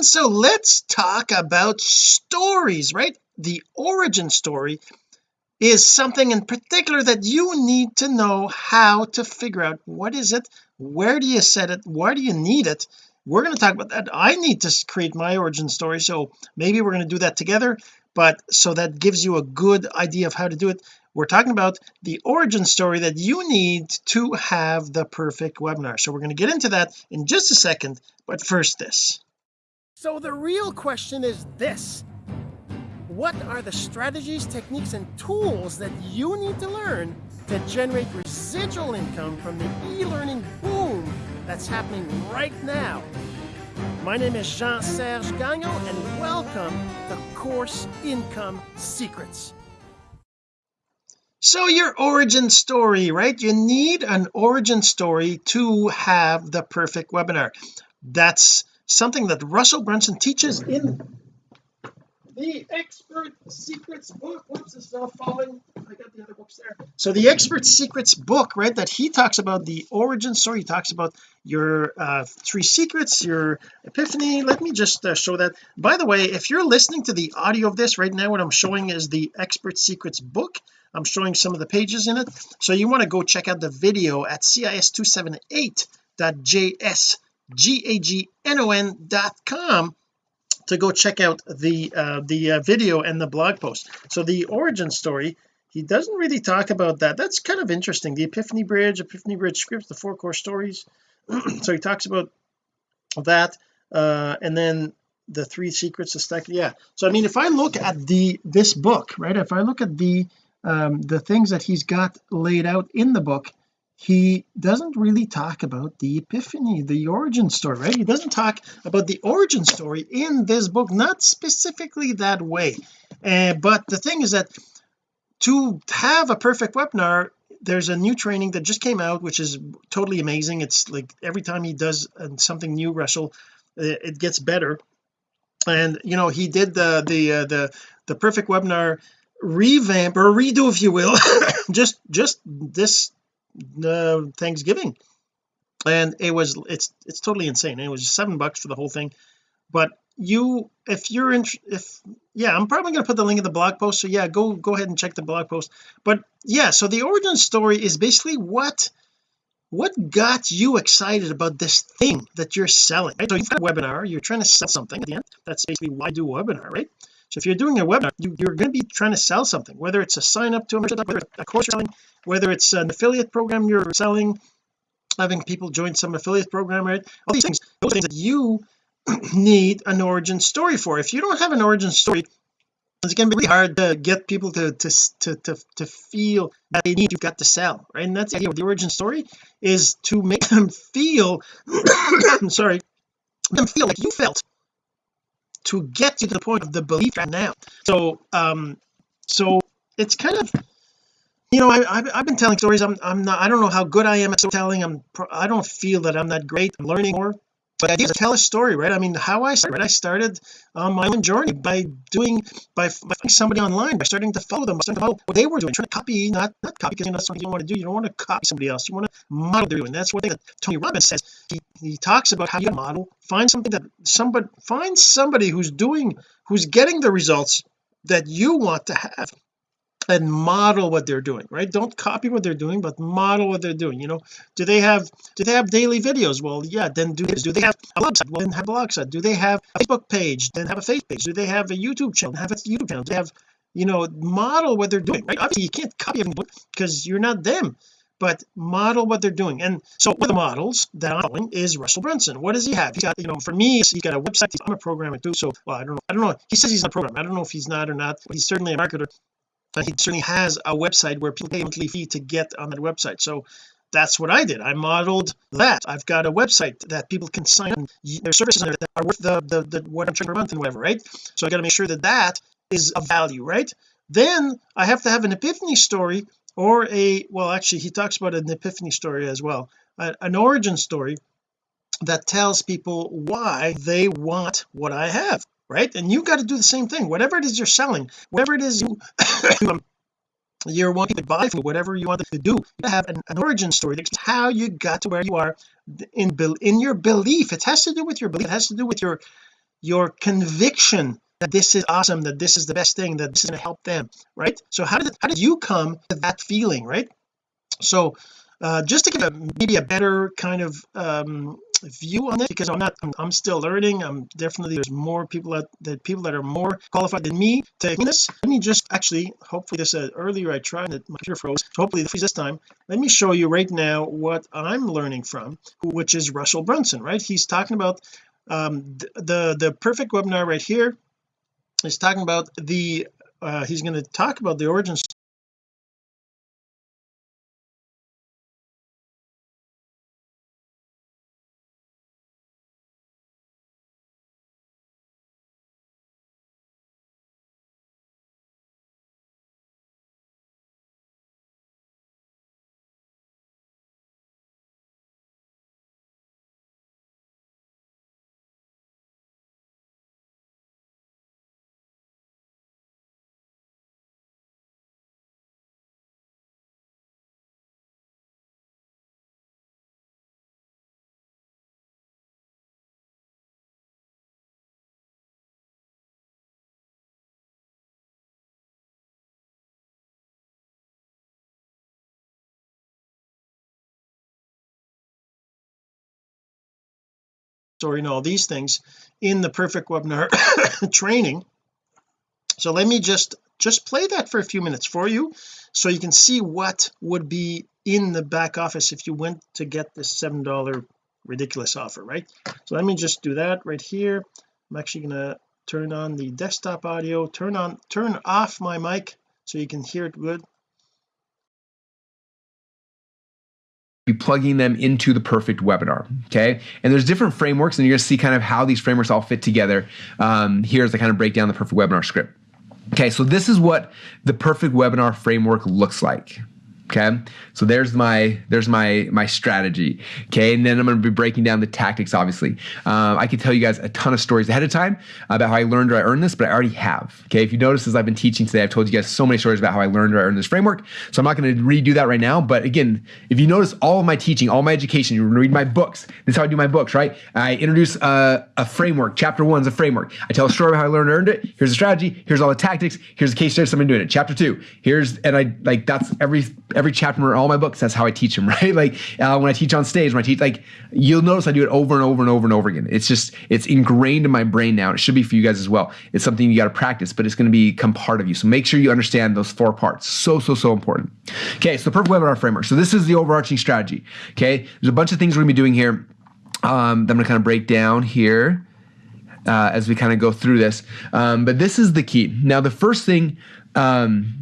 and so let's talk about stories right? The origin story is something in particular that you need to know how to figure out. What is it? Where do you set it? Why do you need it? We're going to talk about that. I need to create my origin story so maybe we're going to do that together but so that gives you a good idea of how to do it. We're talking about the origin story that you need to have the perfect webinar. So we're going to get into that in just a second but first this so the real question is this. What are the strategies techniques and tools that you need to learn to generate residual income from the e-learning boom that's happening right now? My name is Jean-Serge Gagnon and welcome to Course Income Secrets. So your origin story right? You need an origin story to have the perfect webinar. That's something that Russell Brunson teaches in the expert secrets book. Whoops it's now falling. I got the other books there. So the expert secrets book right that he talks about the origin story. He talks about your uh, three secrets your epiphany. Let me just uh, show that. By the way if you're listening to the audio of this right now what I'm showing is the expert secrets book. I'm showing some of the pages in it. So you want to go check out the video at cis278.jsgagnon.com to go check out the uh, the uh, video and the blog post. So the origin story he doesn't really talk about that. That's kind of interesting. The epiphany bridge epiphany bridge scripts the four core stories. So he talks about that uh, and then the three secrets to stack yeah. So I mean if I look at the this book right if I look at the um, the things that he's got laid out in the book he doesn't really talk about the epiphany the origin story right? He doesn't talk about the origin story in this book not specifically that way. Uh, but the thing is that to have a perfect webinar there's a new training that just came out which is totally amazing. It's like every time he does something new Russell it gets better. And you know he did the the uh, the the perfect webinar revamp or redo if you will just just this uh, Thanksgiving. And it was it's it's totally insane. It was seven bucks for the whole thing. But you if you're in if yeah I'm probably going to put the link in the blog post. So yeah go go ahead and check the blog post. But yeah so the origin story is basically what what got you excited about this thing that you're selling right? So you've got a webinar you're trying to sell something at the end. That's basically why do a webinar right so if you're doing a webinar you, are going to be trying to sell something whether it's a sign up to a, a course selling whether it's an affiliate program you're selling having people join some affiliate program right? All these things those things that you need an origin story for. If you don't have an origin story it's going to be really hard to get people to to to to, to feel that they need you've got to sell right? And that's the idea of the origin story is to make them feel sorry them feel like you felt to get to the point of the belief right now. So um so it's kind of you know I, I've, I've been telling stories. I'm, I'm not I don't know how good I am at storytelling. I'm I don't feel that I'm that great. I'm learning more but is to tell a story right? I mean how I started right? I started on my own journey by doing by, by finding somebody online by starting to follow them starting to follow what they were doing trying to copy not not copy because you know something you don't want to do. You don't want to copy somebody else. You want to model they're doing. That's thing that Tony Robbins says. He, he talks about how you model find something that somebody find somebody who's doing who's getting the results that you want to have and model what they're doing right? Don't copy what they're doing but model what they're doing you know? Do they have do they have daily videos? Well yeah then do do they have a blog site well then have a blog site. Do they have a Facebook page? Then have a Facebook page. Do they have a YouTube channel? Have a YouTube channel. Do they have you know model what they're doing right? Obviously you can't copy everything because you're not them but model what they're doing. And so one of the models that I'm following is Russell Brunson. What does he have? He's got you know for me he's got a website. I'm a programmer too so well I don't know. I don't know. He says he's a programmer I don't know if he's not or not but he's certainly a marketer but he certainly has a website where people pay a monthly fee to get on that website. So that's what I did. I modeled that. I've got a website that people can sign on their services that are worth the, the, the what I'm charging per month and whatever right? So I got to make sure that that is of value right? Then I have to have an epiphany story or a well actually he talks about an epiphany story as well. An origin story that tells people why they want what I have right? And you got to do the same thing. Whatever it is you're selling whatever it is you you're wanting to buy for whatever you want to do you have an, an origin story. That's how you got to where you are in in your belief. It has to do with your belief. It has to do with your your conviction that this is awesome that this is the best thing that this is going to help them right? So how did how did you come to that feeling right? So uh, just to give a maybe a better kind of um, view on it because I'm not I'm, I'm, still learning. I'm definitely there's more people that, that people that are more qualified than me to this. Let me just actually hopefully this uh, earlier I tried it my computer froze. So hopefully this time let me show you right now what I'm learning from which is Russell Brunson right? He's talking about um, the, the the perfect webinar right here is talking about the uh, he's going to talk about the origins story and all these things in the perfect webinar training. So let me just just play that for a few minutes for you so you can see what would be in the back office if you went to get this seven dollar ridiculous offer right? So let me just do that right here. I'm actually gonna turn on the desktop audio. Turn on turn off my mic so you can hear it good be plugging them into the perfect webinar okay? And there's different frameworks and you're going to see kind of how these frameworks all fit together. Um, here's I kind of break down the perfect webinar script. Okay so this is what the perfect webinar framework looks like okay? So there's my there's my my strategy. Okay? And then i'm going to be breaking down the tactics obviously. Um, i can tell you guys a ton of stories ahead of time about how i learned or i earned this but i already have. Okay? If you notice as i've been teaching today i've told you guys so many stories about how i learned or i earned this framework. So i'm not going to redo that right now but again if you notice all of my teaching all my education you read my books. This is how i do my books right? I introduce a, a framework chapter one is a framework. I tell a story about how i learned or earned it. Here's the strategy. Here's all the tactics. Here's the case study someone doing it. Chapter two. Here's and i like that's every every chapter in all my books that's how i teach them right? Like uh, when i teach on stage when i teach like you'll notice i do it over and over and over and over again. It's just it's ingrained in my brain now it should be for you guys as well. It's something you got to practice but it's going to become part of you. So make sure you understand those four parts. So so so important. Okay so the perfect webinar framework. So this is the overarching strategy okay? There's a bunch of things we're going to be doing here um, that i'm going to kind of break down here uh, as we kind of go through this. Um, but this is the key. Now the first thing um,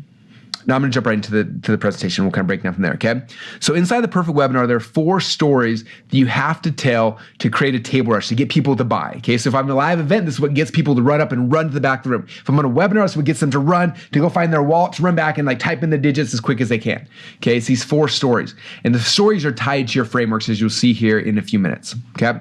now I'm going to jump right into the to the presentation. We'll kind of break down from there. Okay. So inside the perfect webinar, there are four stories that you have to tell to create a table rush to get people to buy. Okay. So if I'm in a live event, this is what gets people to run up and run to the back of the room. If I'm on a webinar, this is what gets them to run to go find their wallet, to run back and like type in the digits as quick as they can. Okay. It's these four stories, and the stories are tied to your frameworks as you'll see here in a few minutes. Okay.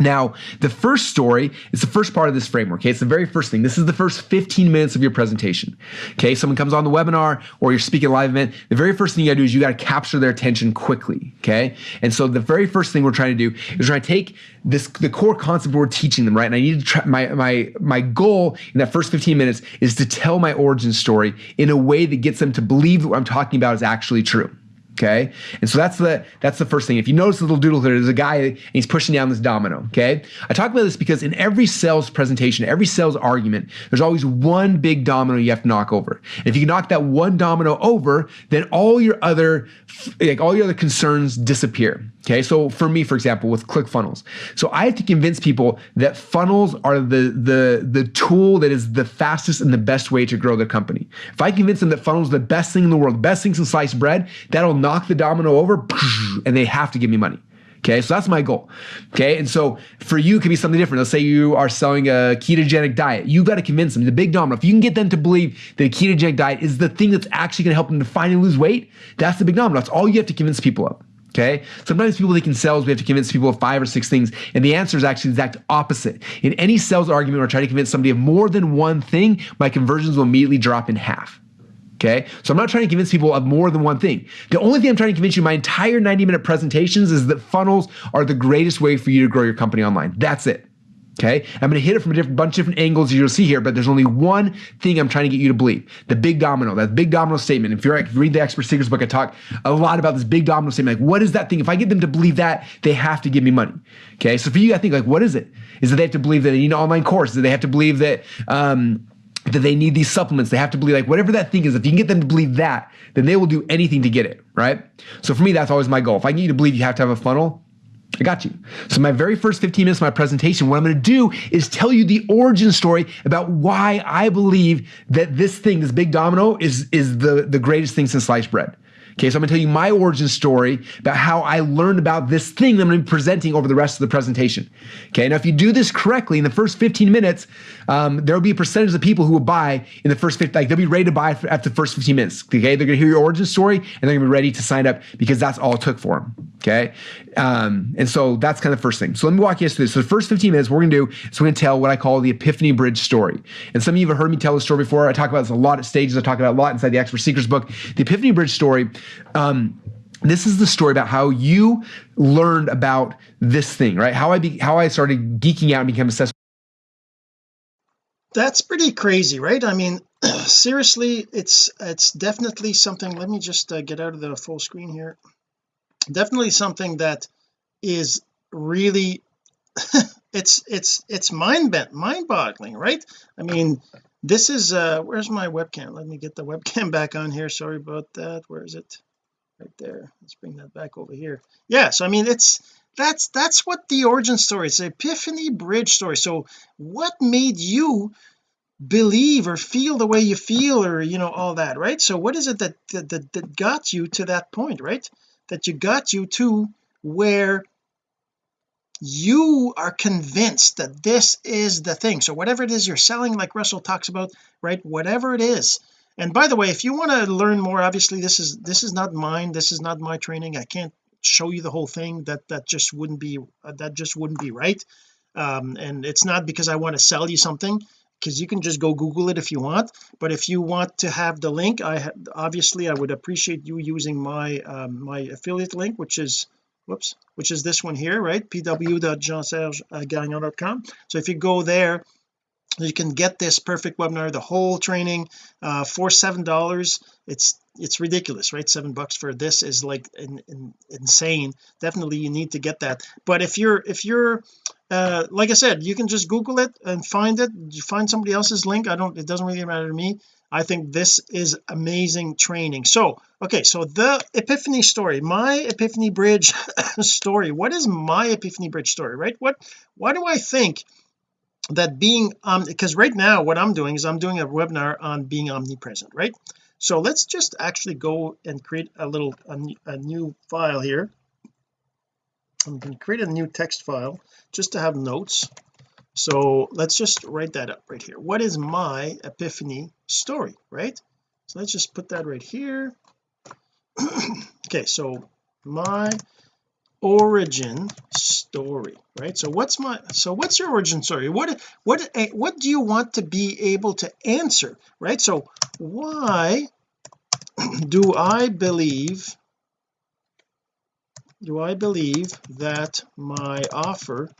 Now, the first story is the first part of this framework. Okay, it's the very first thing. This is the first 15 minutes of your presentation. Okay, someone comes on the webinar or you're speaking live event. The very first thing you got to do is you got to capture their attention quickly. Okay, and so the very first thing we're trying to do is try to take this the core concept we're teaching them. Right, and I need to try my my my goal in that first 15 minutes is to tell my origin story in a way that gets them to believe that what I'm talking about is actually true. Okay. And so that's the that's the first thing. If you notice the little doodle here, there's a guy and he's pushing down this domino. Okay. I talk about this because in every sales presentation, every sales argument, there's always one big domino you have to knock over. And if you knock that one domino over, then all your other like all your other concerns disappear. Okay, so for me, for example, with ClickFunnels, so I have to convince people that funnels are the the the tool that is the fastest and the best way to grow their company. If I convince them that funnels are the best thing in the world, best thing since sliced bread, that'll knock the domino over, and they have to give me money. Okay, so that's my goal. Okay, and so for you, it could be something different. Let's say you are selling a ketogenic diet. You've got to convince them, the big domino. If you can get them to believe that a ketogenic diet is the thing that's actually going to help them to finally lose weight, that's the big domino. That's all you have to convince people of. Okay. Sometimes people think in sales, we have to convince people of five or six things. And the answer is actually the exact opposite. In any sales argument or try to convince somebody of more than one thing, my conversions will immediately drop in half. Okay. So I'm not trying to convince people of more than one thing. The only thing I'm trying to convince you my entire 90 minute presentations is that funnels are the greatest way for you to grow your company online. That's it. okay I'm going to hit it from a different bunch of different angles you'll see here but there's only one thing I'm trying to get you to believe the big domino that big domino statement if you're like, read the expert secrets book I talk a lot about this big domino statement like what is that thing if I get them to believe that they have to give me money okay so for you I think like what is it is that they have to believe that they need an online course that they have to believe that um, that they need these supplements. They have to believe like whatever that thing is. If you can get them to believe that, then they will do anything to get it, right? So for me, that's always my goal. If I get you to believe you have to have a funnel, I got you. So my very first 15 minutes of my presentation, what I'm going to do is tell you the origin story about why I believe that this thing, this big domino, is is the the greatest thing since sliced bread. Okay, so I'm gonna tell you my origin story about how I learned about this thing that I'm gonna be presenting over the rest of the presentation. Okay, now if you do this correctly in the first 15 minutes, um, there will be a percentage of people who will buy in the first 15, like they'll be ready to buy after the first 15 minutes. Okay, they're gonna hear your origin story and they're gonna be ready to sign up because that's all it took for them. Okay, um, and so that's kind of the first thing. So let me walk you through this. So the first 15 minutes, we're gonna do is we're gonna tell what I call the Epiphany Bridge story. And some of you have heard me tell this story before. I talk about this a lot at stages. I talk about a lot inside the Expert Secrets book. The Epiphany Bridge story. Um, this is the story about how you learned about this thing, right? How I be, how I started geeking out and became obsessed. That's pretty crazy, right? I mean, seriously, it's it's definitely something. Let me just uh, get out of the full screen here. Definitely something that is really it's it's it's mind bent mind boggling right? I mean this is uh where's my webcam? Let me get the webcam back on here. Sorry about that. Where is it? Right there. Let's bring that back over here. Yeah so I mean it's that's that's what the origin story is epiphany bridge story. So what made you believe or feel the way you feel or you know all that right? So what is it that that, that, that got you to that point right that you got you to where you are convinced that this is the thing. So whatever it is you're selling like Russell talks about right whatever it is. And by the way if you want to learn more obviously this is this is not mine. This is not my training. I can't show you the whole thing. That that just wouldn't be that just wouldn't be right. Um, and it's not because I want to sell you something because you can just go google it if you want but if you want to have the link I obviously I would appreciate you using my um, my affiliate link which is whoops which is this one here right? Pw.jeansergegagnon.com so if you go there you can get this perfect webinar the whole training uh, for seven dollars. It's it's ridiculous right? Seven bucks for this is like in, in, insane. Definitely you need to get that. But if you're if you're uh, like I said you can just google it and find it. You find somebody else's link. I don't it doesn't really matter to me. I think this is amazing training. So okay so the epiphany story my epiphany bridge story. What is my epiphany bridge story right? What why do I think that being um because right now what I'm doing is I'm doing a webinar on being omnipresent right? So let's just actually go and create a little a, a new file here. I'm going to create a new text file just to have notes. So let's just write that up right here. What is my epiphany story right? So let's just put that right here. Okay so my origin story right? So what's my so what's your origin story? What what what do you want to be able to answer right? So why do I believe do I believe that my offer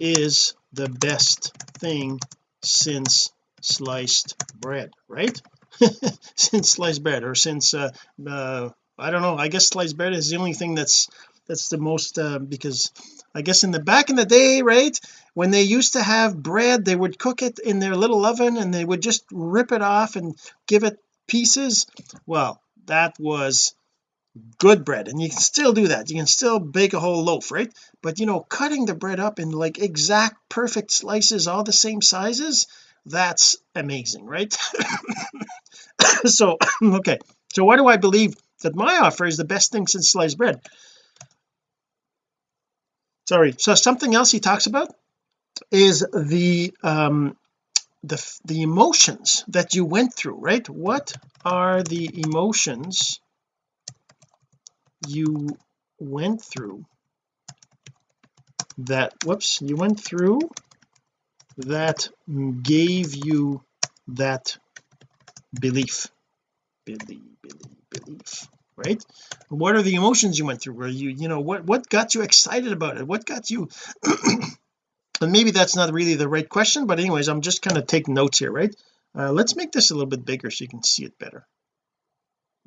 is the best thing since sliced bread right? Since sliced bread or since uh, uh I don't know. I guess sliced bread is the only thing that's that's the most uh, because I guess in the back in the day right when they used to have bread they would cook it in their little oven and they would just rip it off and give it pieces. Well that was good bread and you can still do that. You can still bake a whole loaf right? But you know cutting the bread up in like exact perfect slices all the same sizes that's amazing right? So okay. So why do I believe that my offer is the best thing since sliced bread sorry. So something else he talks about is the um the the emotions that you went through right? What are the emotions you went through that whoops you went through that gave you that belief? Belief belief belief right? What are the emotions you went through? Where you you know what what got you excited about it? What got you? And maybe that's not really the right question but anyways I'm just kind of taking notes here right? Uh, let's make this a little bit bigger so you can see it better.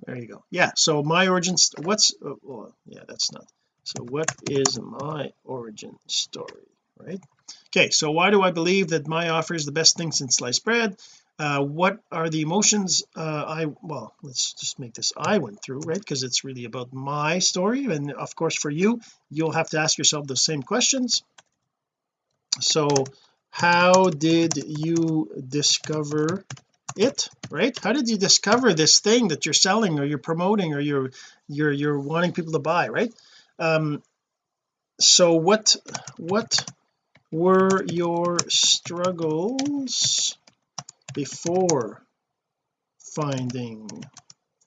There you go. Yeah so my origin what's oh, well, yeah that's not. So what is my origin story right? Okay so why do I believe that my offer is the best thing since sliced bread uh, what are the emotions uh, I well let's just make this I went through right? Because it's really about my story. And of course for you you'll have to ask yourself the same questions. So how did you discover it right? How did you discover this thing that you're selling or you're promoting or you're you're you're wanting people to buy right? Um so what what were your struggles before finding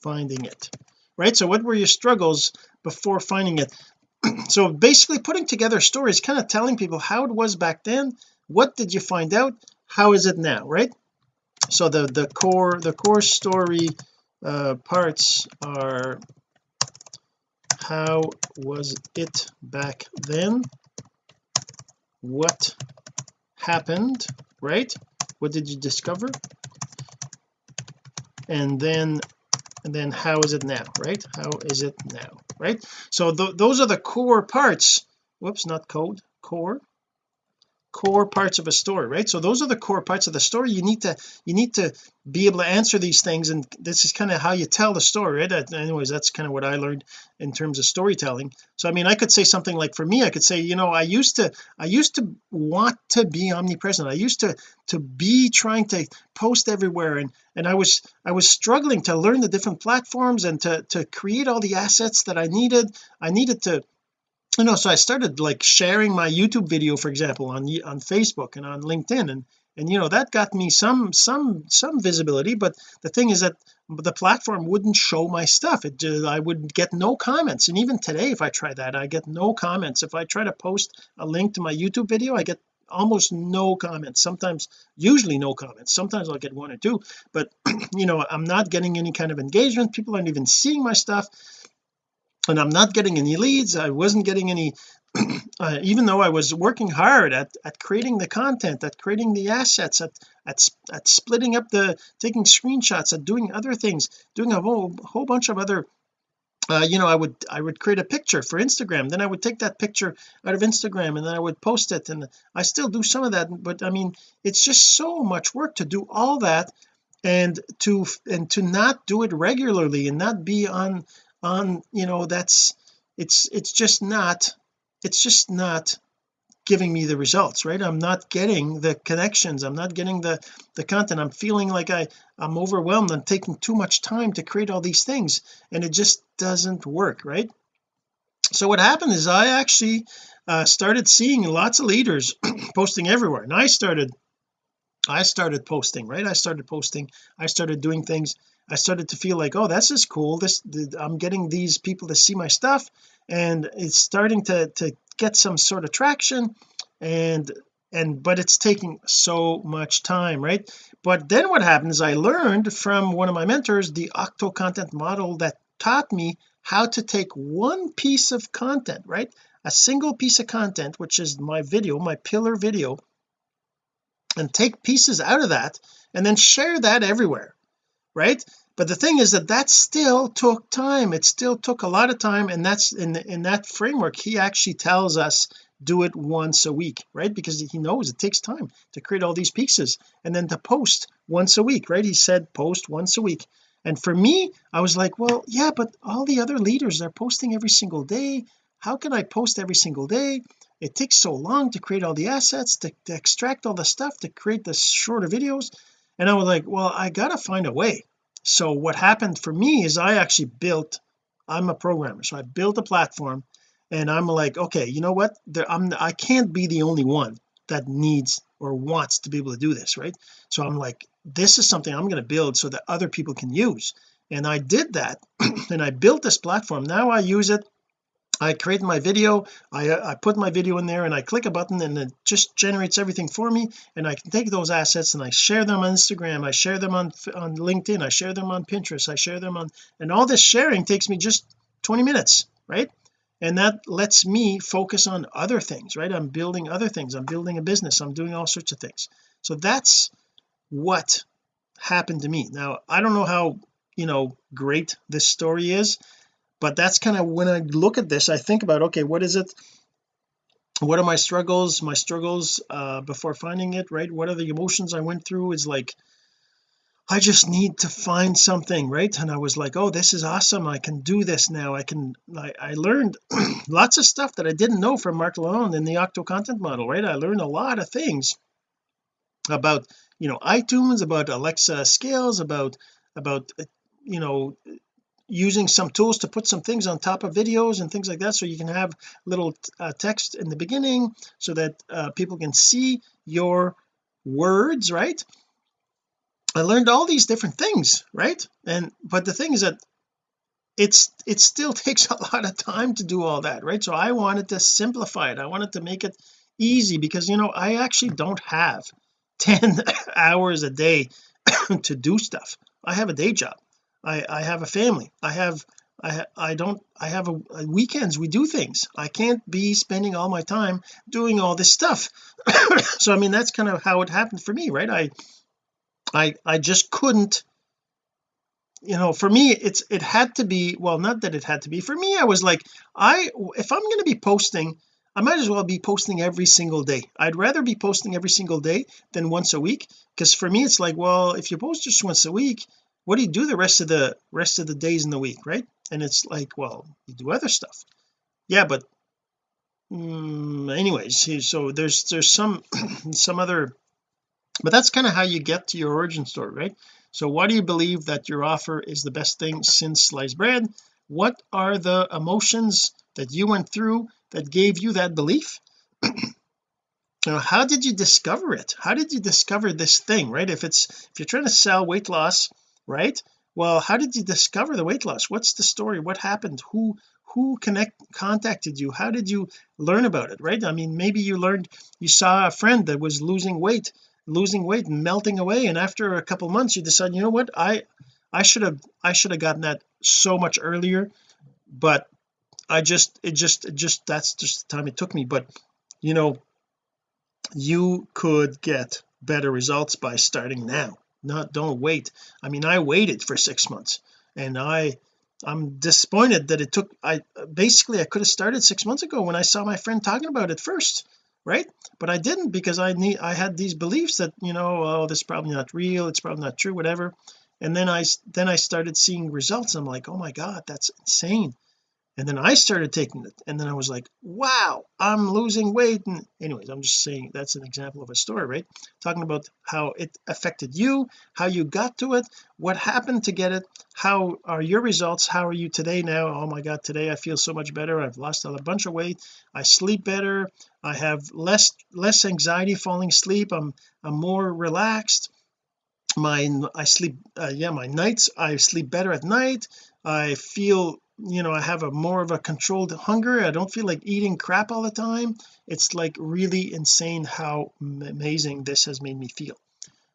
finding it right? So what were your struggles before finding it? So basically putting together stories kind of telling people how it was back then what did you find out how is it now right? So the the core the core story uh, parts are how was it back then? What happened right what did you discover? And then and then how is it now right? How is it now right? So th those are the core parts. Whoops not code core core parts of a story right? So those are the core parts of the story. You need to you need to be able to answer these things and this is kind of how you tell the story right? Anyways that's kind of what I learned in terms of storytelling. So I mean I could say something like for me I could say you know I used to I used to want to be omnipresent. I used to to be trying to post everywhere and and I was I was struggling to learn the different platforms and to to create all the assets that I needed. I needed to you know so I started like sharing my YouTube video for example on on Facebook and on LinkedIn and and you know that got me some some some visibility but the thing is that the platform wouldn't show my stuff. It I would get no comments and even today if I try that I get no comments. If I try to post a link to my YouTube video I get almost no comments sometimes usually no comments. Sometimes I'll get one or two but you know I'm not getting any kind of engagement. People aren't even seeing my stuff and I'm not getting any leads I wasn't getting any uh, even though I was working hard at at creating the content at creating the assets at at, at splitting up the taking screenshots at doing other things doing a whole whole bunch of other uh, you know I would I would create a picture for Instagram then I would take that picture out of Instagram and then I would post it and I still do some of that but I mean it's just so much work to do all that and to and to not do it regularly and not be on on you know that's it's it's just not it's just not giving me the results right? I'm not getting the connections. I'm not getting the the content. I'm feeling like I I'm overwhelmed. I'm taking too much time to create all these things and it just doesn't work right? So what happened is I actually uh, started seeing lots of leaders posting everywhere and I started I started posting right? I started posting I started doing things I started to feel like oh this is cool. This I'm getting these people to see my stuff. And it's starting to to get some sort of traction and and but it's taking so much time right? But then what happens I learned from one of my mentors the octo content model that taught me how to take one piece of content right? A single piece of content which is my video my pillar video and take pieces out of that and then share that everywhere right? But the thing is that that still took time. It still took a lot of time and that's in in that framework he actually tells us do it once a week right? Because he knows it takes time to create all these pieces and then to post once a week right? He said post once a week. And for me I was like well yeah but all the other leaders are posting every single day. How can I post every single day? It takes so long to create all the assets to, to extract all the stuff to create the shorter videos. And I was like well I gotta find a way so what happened for me is I actually built I'm a programmer so I built a platform and I'm like okay you know what? There, I'm I can't be the only one that needs or wants to be able to do this right? So I'm like this is something I'm going to build so that other people can use. And I did that and I built this platform. Now I use it I create my video I, uh, I put my video in there and I click a button and it just generates everything for me and I can take those assets and I share them on Instagram I share them on on LinkedIn I share them on Pinterest I share them on and all this sharing takes me just 20 minutes right? And that lets me focus on other things right? I'm building other things I'm building a business I'm doing all sorts of things. So that's what happened to me. Now I don't know how you know great this story is but that's kind of when I look at this I think about okay what is it? What are my struggles? My struggles uh before finding it right? What are the emotions I went through? Is like I just need to find something right? And I was like oh this is awesome. I can do this now. I can I, I learned lots of stuff that I didn't know from Mark Lalonde in the Octo content model right? I learned a lot of things about you know iTunes about Alexa skills about about uh, you know using some tools to put some things on top of videos and things like that so you can have little uh, text in the beginning so that uh, people can see your words right? I learned all these different things right? And but the thing is that it's it still takes a lot of time to do all that right? So I wanted to simplify it. I wanted to make it easy because you know I actually don't have 10 hours a day to do stuff. I have a day job I I have a family. I have I I don't I have a, a weekends. We do things. I can't be spending all my time doing all this stuff. So I mean that's kind of how it happened for me right? I I I just couldn't you know for me it's it had to be well not that it had to be. For me I was like I if I'm going to be posting I might as well be posting every single day. I'd rather be posting every single day than once a week because for me it's like well if you post just once a week what do you do the rest of the rest of the days in the week right? And it's like well you do other stuff. Yeah but um, anyways so there's there's some some other but that's kind of how you get to your origin story right? So why do you believe that your offer is the best thing since sliced bread? What are the emotions that you went through that gave you that belief? Now how did you discover it? How did you discover this thing right? If it's if you're trying to sell weight loss right? Well how did you discover the weight loss? What's the story? What happened? Who who connect contacted you? How did you learn about it right? I mean maybe you learned you saw a friend that was losing weight losing weight and melting away and after a couple months you decide you know what? I I should have I should have gotten that so much earlier but I just it just it just that's just the time it took me. But you know you could get better results by starting now not don't wait. I mean I waited for six months and I I'm disappointed that it took I basically I could have started six months ago when I saw my friend talking about it first right? But I didn't because I need I had these beliefs that you know oh this is probably not real it's probably not true whatever. And then I then I started seeing results. I'm like oh my god that's insane and then I started taking it and then I was like wow I'm losing weight. And anyways I'm just saying that's an example of a story right? Talking about how it affected you how you got to it what happened to get it how are your results how are you today now? Oh my god today I feel so much better. I've lost a bunch of weight. I sleep better. I have less less anxiety falling asleep. I'm I'm more relaxed. My I sleep uh, yeah my nights I sleep better at night. I feel you know I have a more of a controlled hunger. I don't feel like eating crap all the time. It's like really insane how amazing this has made me feel.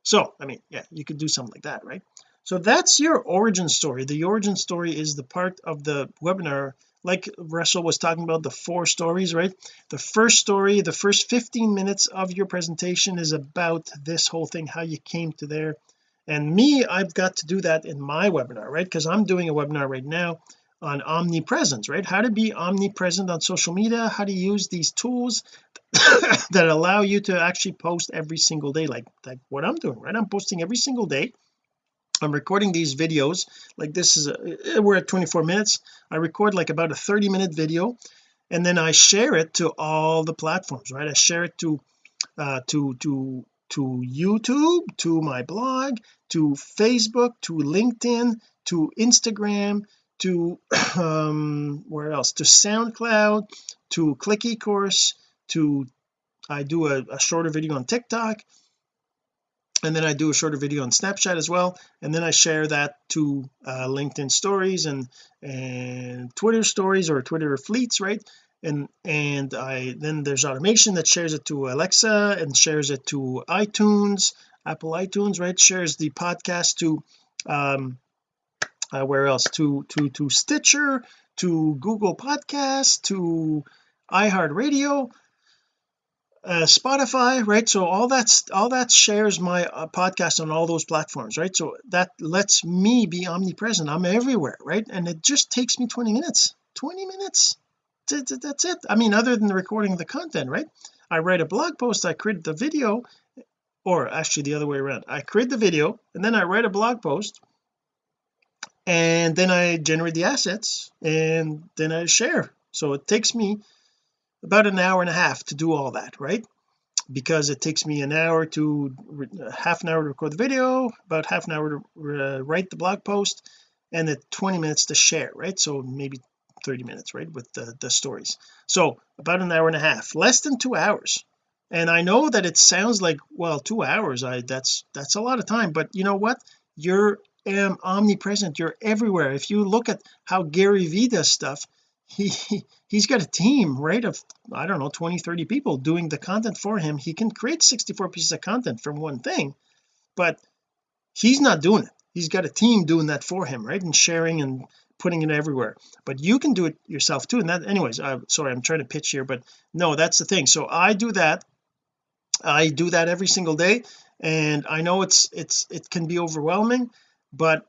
So I mean yeah you could do something like that right? So that's your origin story. The origin story is the part of the webinar like Russell was talking about the four stories right? The first story the first 15 minutes of your presentation is about this whole thing how you came to there. And me I've got to do that in my webinar right? Because I'm doing a webinar right now on omnipresence right? How to be omnipresent on social media how to use these tools that allow you to actually post every single day like like what I'm doing right? I'm posting every single day. I'm recording these videos. Like this is a, we're at 24 minutes. I record like about a 30 minute video and then I share it to all the platforms right? I share it to uh to to to YouTube to my blog to Facebook to LinkedIn to Instagram to um where else? To SoundCloud to click eCourse to I do a, a shorter video on TikTok and then I do a shorter video on Snapchat as well and then I share that to uh, LinkedIn stories and and Twitter stories or Twitter fleets right? And and I then there's automation that shares it to Alexa and shares it to iTunes Apple iTunes right? Shares the podcast to um uh, where else to to to Stitcher to Google Podcasts to iHeartRadio uh, Spotify right? So all that's all that shares my uh, podcast on all those platforms right? So that lets me be omnipresent. I'm everywhere right? And it just takes me 20 minutes. 20 minutes? That's it. I mean other than the recording of the content right? I write a blog post I create the video or actually the other way around. I create the video and then I write a blog post and then I generate the assets and then I share. So it takes me about an hour and a half to do all that right? Because it takes me an hour to half an hour to record the video about half an hour to uh, write the blog post and then 20 minutes to share right? So maybe 30 minutes right with the, the stories. So about an hour and a half less than two hours. And I know that it sounds like well two hours I that's that's a lot of time but you know what? You're um, omnipresent. You're everywhere. If you look at how Gary Vee does stuff he he's got a team right of I don't know 20 30 people doing the content for him. He can create 64 pieces of content from one thing but he's not doing it. He's got a team doing that for him right and sharing and putting it everywhere. But you can do it yourself too and that anyways I'm sorry I'm trying to pitch here but no that's the thing. So I do that. I do that every single day and I know it's it's it can be overwhelming but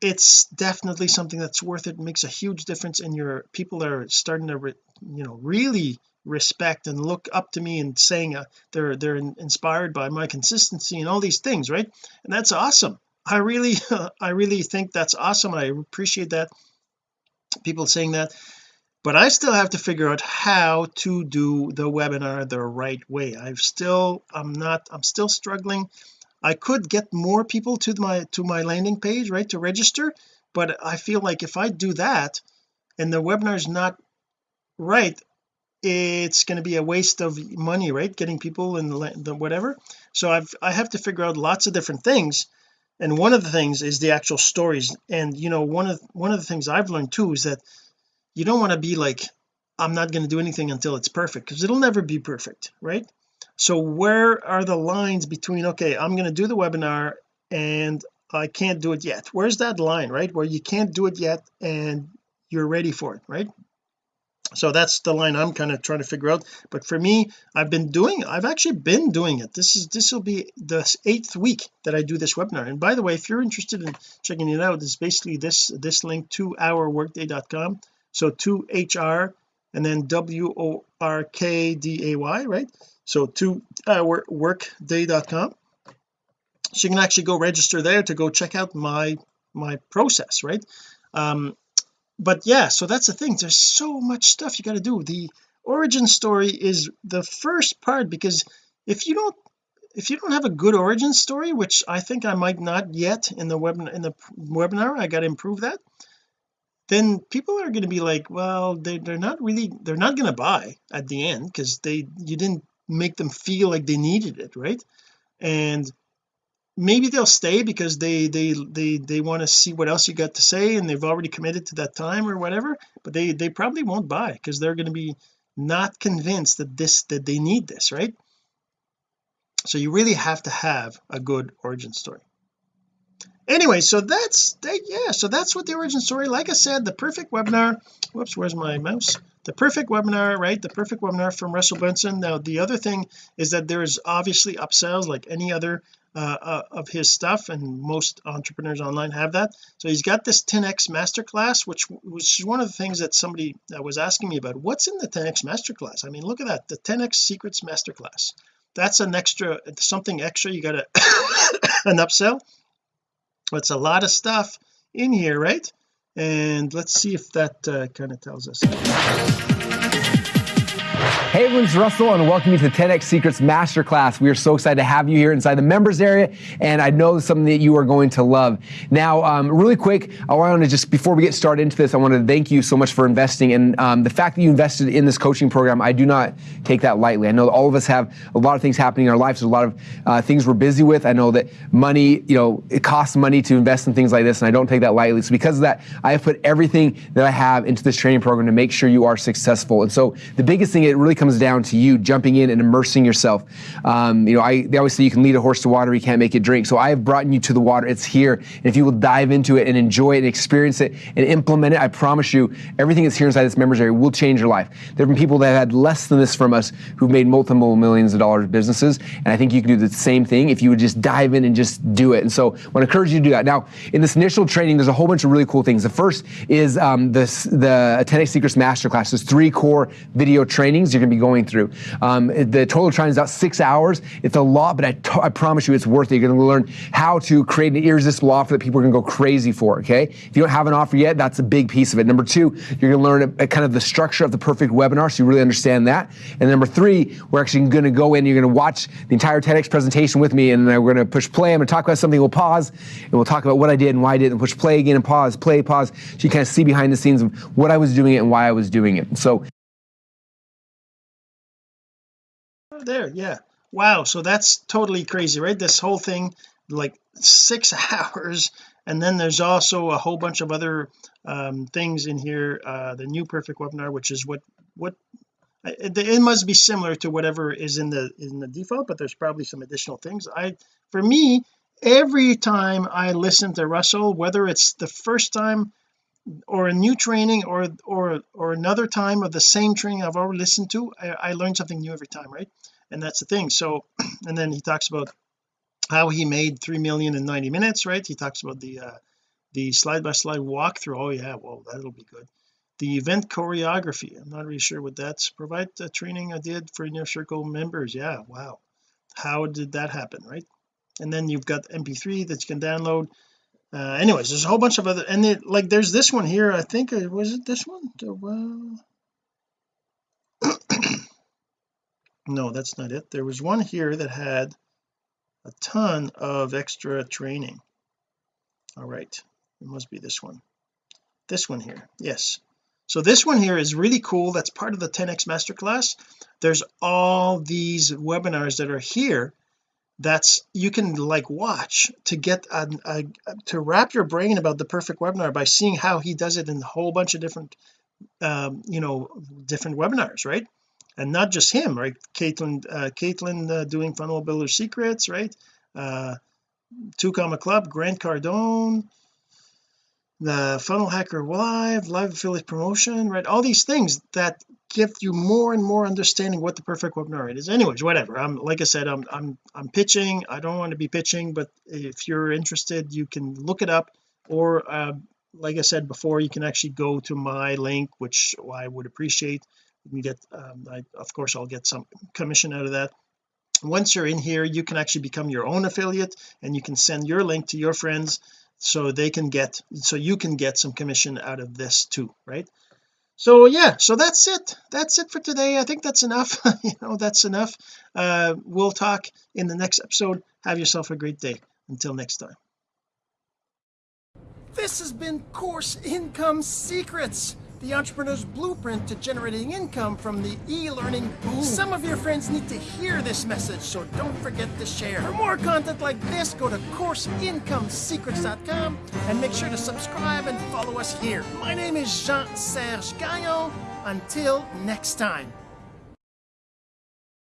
it's definitely something that's worth it. it makes a huge difference in your people are starting to re, you know really respect and look up to me and saying uh, they're they're inspired by my consistency and all these things right? And that's awesome. I really I really think that's awesome I appreciate that people saying that. But I still have to figure out how to do the webinar the right way. I've still I'm not I'm still struggling I could get more people to my to my landing page right to register but I feel like if I do that and the webinar is not right it's going to be a waste of money right getting people and the, the whatever. So I've I have to figure out lots of different things. And one of the things is the actual stories. And you know one of one of the things I've learned too is that you don't want to be like I'm not going to do anything until it's perfect because it'll never be perfect right so where are the lines between okay I'm going to do the webinar and I can't do it yet? Where's that line right where you can't do it yet and you're ready for it right? So that's the line I'm kind of trying to figure out. But for me I've been doing I've actually been doing it. This is this will be the eighth week that I do this webinar. And by the way if you're interested in checking it out it's basically this this link to ourworkday.com so to HR and then w-o-r-k-d-a-y right? So to uh, workday.com so you can actually go register there to go check out my my process right? Um but yeah so that's the thing. There's so much stuff you got to do. The origin story is the first part because if you don't if you don't have a good origin story which I think I might not yet in the web in the webinar I got to improve that then people are going to be like well they, they're not really they're not going to buy at the end because they you didn't make them feel like they needed it right? And maybe they'll stay because they they they they want to see what else you got to say and they've already committed to that time or whatever but they they probably won't buy because they're going to be not convinced that this that they need this right? So you really have to have a good origin story anyway so that's that yeah so that's what the origin story like I said the perfect webinar whoops where's my mouse? The perfect webinar right the perfect webinar from Russell Brunson. Now the other thing is that there's obviously upsells like any other uh, uh, of his stuff and most entrepreneurs online have that. So he's got this 10x masterclass which which is one of the things that somebody that was asking me about. What's in the 10x masterclass? I mean look at that the 10x secrets masterclass. That's an extra something extra. You got an upsell it's a lot of stuff in here right? And let's see if that uh, kind of tells us Hey everyone, it's Russell and welcome you to the 10X Secrets Masterclass. We are so excited to have you here inside the members area and I know something that you are going to love. Now, um, really quick, I want to just, before we get started into this, I want to thank you so much for investing and um, the fact that you invested in this coaching program, I do not take that lightly. I know all of us have a lot of things happening in our lives. There's a lot of uh, things we're busy with. I know that money, you know, it costs money to invest in things like this and I don't take that lightly. So because of that, I have put everything that I have into this training program to make sure you are successful. And so the biggest thing, it really comes down to you jumping in and immersing yourself. Um, you know, I, they always say you can lead a horse to water, you can't make it drink. So I have brought you to the water. It's here. And if you will dive into it and enjoy it and experience it and implement it, I promise you, everything that's here inside this members area will change your life. There have been people that have had less than this from us who've made multiple millions of dollars businesses. And I think you can do the same thing if you would just dive in and just do it. And so I want to encourage you to do that. Now, in this initial training, there's a whole bunch of really cool things. The first is um, this, the 10x Secrets Masterclass. There's three core video trainings you're going to be going through. Um, the total time is about six hours. It's a lot, but I, promise you it's worth it. You're going to learn how to create an irresistible offer that people are going to go crazy for, okay? If you don't have an offer yet, that's a big piece of it. Number two, you're going to learn a, a kind of the structure of the perfect webinar so you really understand that. And number three, we're actually going to go in, you're going to watch the entire TEDx presentation with me, and then we're going to push play. I'm going to talk about something, we'll pause, and we'll talk about what I did and why I did, and push play again and pause, play, pause, so you kind of see behind the scenes of what I was doing it and why I was doing it. So there yeah. Wow so that's totally crazy right? This whole thing like six hours and then there's also a whole bunch of other um, things in here uh, the new perfect webinar which is what what it, must be similar to whatever is in the in the default but there's probably some additional things. I for me every time I listen to Russell whether it's the first time or a new training or or or another time of the same training I've already listened to I, I learn something new every time right and that's the thing. So and then he talks about how he made 3 million in 90 minutes right? He talks about the uh the slide by slide walkthrough. Oh yeah well that'll be good. The event choreography. I'm not really sure what that's provide the training I did for inner circle members. Yeah wow. How did that happen right? And then you've got mp3 that you can download. Uh, anyways there's a whole bunch of other and it, like there's this one here. I think uh, was it this one? Well no that's not it. There was one here that had a ton of extra training. All right. It must be this one. This one here. Yes. So this one here is really cool. That's part of the 10x masterclass. There's all these webinars that are here that's you can like watch to get a, a, to wrap your brain about the perfect webinar by seeing how he does it in a whole bunch of different um, you know different webinars right and not just him right? Caitlin uh, Caitlin uh, doing funnel builder secrets right? Uh two comma club Grant Cardone the funnel hacker live live affiliate promotion right? All these things that give you more and more understanding what the perfect webinar is. Anyways whatever. I'm like I said I'm I'm I'm pitching. I don't want to be pitching but if you're interested you can look it up. Or uh, like I said before you can actually go to my link which I would appreciate you can get um, I, of course I'll get some commission out of that. Once you're in here you can actually become your own affiliate and you can send your link to your friends so they can get so you can get some commission out of this too right? So yeah so that's it. That's it for today. I think that's enough. You know that's enough. Uh we'll talk in the next episode. Have yourself a great day. Until next time. This has been course income secrets the entrepreneur's blueprint to generating income from the e-learning boom. Some of your friends need to hear this message, so don't forget to share. For more content like this, go to CourseIncomeSecrets.com and make sure to subscribe and follow us here. My name is Jean-Serge Gagnon. Until next time.